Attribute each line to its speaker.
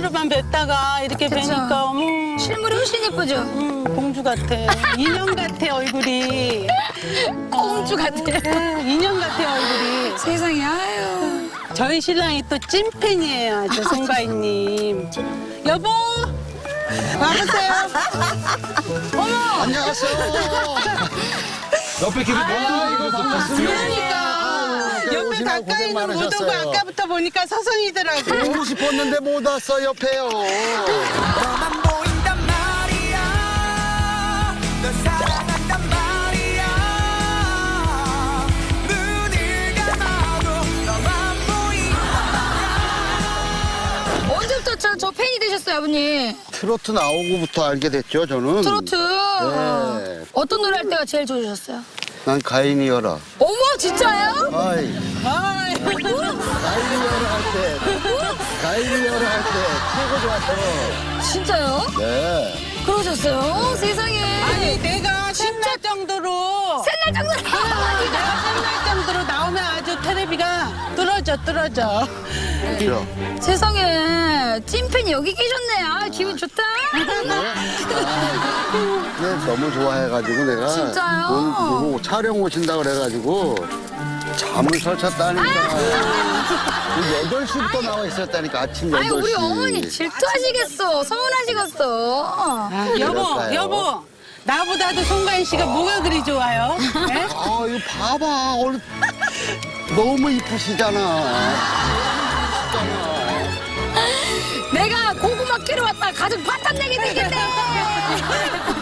Speaker 1: 폰으로만 뵀다가 이렇게
Speaker 2: 그쵸.
Speaker 1: 뵈니까 어머
Speaker 2: 실물이 훨씬 예쁘죠?
Speaker 1: 음, 공주 같아. 인형 같아 얼굴이.
Speaker 2: 공주 같아.
Speaker 1: 네, 인형 같아 얼굴이.
Speaker 2: 세상에 아유.
Speaker 1: 저희 신랑이 또 찐팬이에요, 저 송가인님. 여보, 와보세요.
Speaker 3: 안녕하세요. 옆에 길이 너무
Speaker 1: 그러니까 옆에
Speaker 3: 오시
Speaker 1: 가까이는
Speaker 3: 고생
Speaker 1: 못 오고
Speaker 3: 많으셨어요.
Speaker 1: 아까부터 보니까 서성이더라고.
Speaker 3: 오고 싶었는데 못 왔어 옆에요.
Speaker 4: 너만 보인단 말이야 널 사랑한단 말이야 눈을 감아도 너만 보인단
Speaker 2: 언제부터 저, 저 팬이 되셨어요, 아버님?
Speaker 3: 트로트 나오고부터 알게 됐죠 저는.
Speaker 2: 트로트.
Speaker 3: 네.
Speaker 2: 어떤 노래 할 때가 제일 좋으셨어요?
Speaker 3: 난 가인이여라.
Speaker 2: 어머, 진짜요?
Speaker 3: 아이
Speaker 1: 아이,
Speaker 3: 가인이여라 할 때. 가인이여라 할때 최고 좋았어.
Speaker 2: 진짜요?
Speaker 3: 네.
Speaker 2: 그러셨어요? 세상에.
Speaker 1: 아니 내가 신날 정도로
Speaker 2: 셀날 정도로.
Speaker 1: 내가 신날 정도로 나오면 아주 테레비가 뚫어져 뚫어져.
Speaker 3: 그렇죠.
Speaker 2: 세상에. 찐팬이 여기 계셨네. 아, 기분 좋다.
Speaker 3: 네, 너무 좋아해가지고 내가
Speaker 2: 진짜요?
Speaker 3: 돈 보고 촬영 오신다 그래가지고 잠을 설쳤다니까. 8시부터 나와 있었다니까 아침 8시.
Speaker 2: 아니, 우리 어머니 질투하시겠어. 서운하시겠어.
Speaker 1: 아, 여보
Speaker 3: 그럴까요?
Speaker 1: 여보 나보다도 송가인 씨가 뭐가 그리 좋아요? 예?
Speaker 3: 아, 이거 봐봐. 얼... 너무 이쁘시잖아.
Speaker 2: 내가 고구마 캐러 왔다 가족 파탄 내게 되겠네.